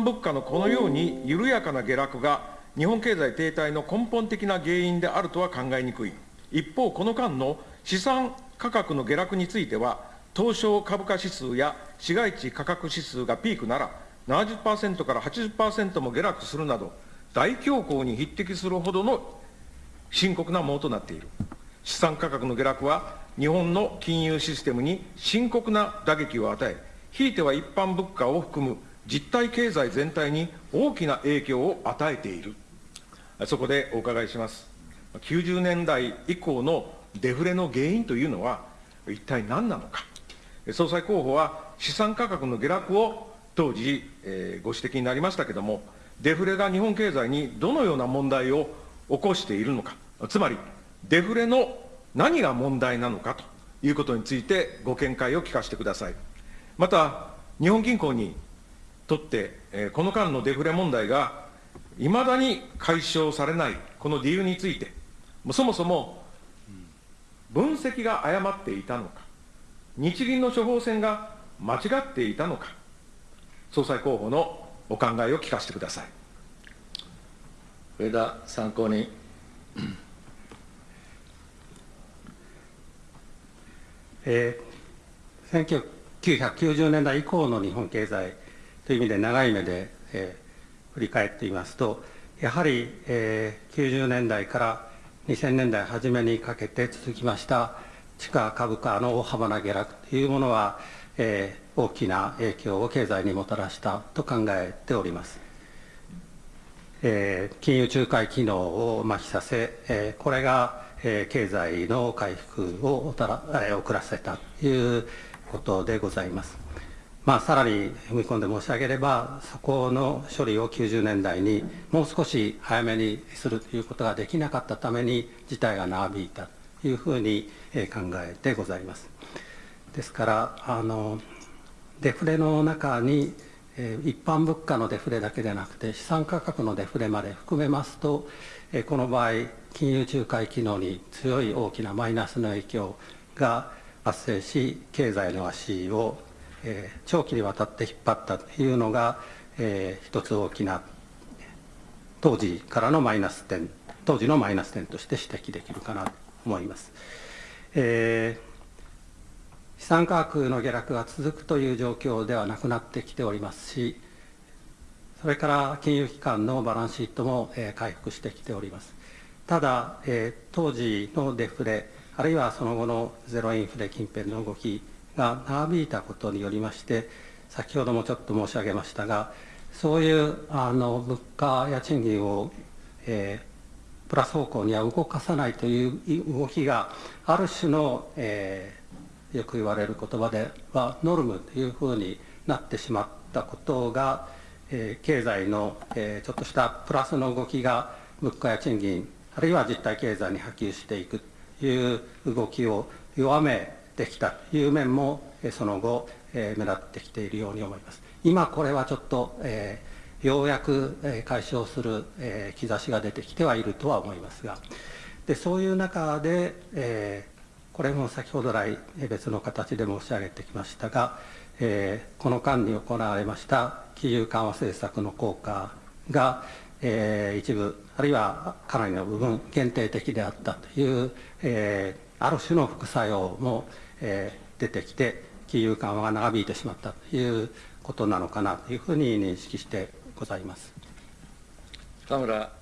物価のこのように緩やかな下落が日本経済停滞の根本的な原因であるとは考えにくい。一方、この間の資産価格の下落については、東証株価指数や市街地価格指数がピークなら、70%から80%も下落するなど、大恐慌に匹敵するほどの深刻なものとなっている。資産価格の下落は、日本の金融システムに深刻な打撃を与え、ひいては一般物価を含む実体経済全体に大きな影響を与えている。そこでお伺いします。90年代以降のデフレの原因というのは、一体何なのか。総裁候補は資産価格の下落を当時、えー、ご指摘になりましたけれども、デフレが日本経済にどのような問題を起こしているのか、つまり、デフレの何が問題なのかということについてご見解を聞かせてください。また、日本銀行にとって、えー、この間のデフレ問題がいまだに解消されないこの理由について、そもそも分析が誤っていたのか、日銀の処方箋が間違っていたのか、総裁候補のお考えを聞かせてください。上田参考人。えー、1990年代以降の日本経済という意味で長い目で、えー、振り返っていますと、やはり、えー、90年代から2000年代初めにかけて続きました地価株価の大幅な下落というものは、えー、大きな影響を経済にもたらしたと考えております。えー、金融仲介機能を麻痺させ、えー、これが、えー、経済の回復をたら、えー、遅らせたということでございます。まあ、さらに踏み込んで申し上げれば、そこの処理を90年代にもう少し早めにするということができなかったために、事態が長引いたというふうに考えてございます。ですから、あのデフレの中に、一般物価のデフレだけでなくて、資産価格のデフレまで含めますと、この場合、金融仲介機能に強い大きなマイナスの影響が発生し、経済の足をえ、長期にわたって引っ張ったというのが、えー、一つ大きな当時からのマイナス点当時のマイナス点として指摘できるかなと思います。えー、資産価格の下落が続くという状況ではなくなってきておりますし、それから金融機関のバランスシートも、えー、回復してきております。ただ、えー、当時のデフレ、あるいはその後のゼロインフレ近辺の動きが長引いたことによりまして、先ほどもちょっと申し上げましたが、そういうあの物価や賃金を、えー、プラス方向には動かさないという動きが、ある種の、えー、よく言われる言葉では、ノルムというふうになってしまったことが、えー、経済の、えー、ちょっとしたプラスの動きが物価や賃金、あるいは実体経済に波及していくという動きを弱めできたという面も、その後、目立ってきているように思います。今これはちょっと、えー、ようやく解消する、え、兆しが出てきてはいるとは思いますが、でそういう中で、えー、これも先ほど来別の形で申し上げてきましたが、えー、この間に行われました金融緩和政策の効果が、えー、一部、あるいはかなりの部分、限定的であったという、えー、ある種の副作用も、え、出てきて、金融緩和が長引いてしまったということなのかなというふうに認識してございます。田村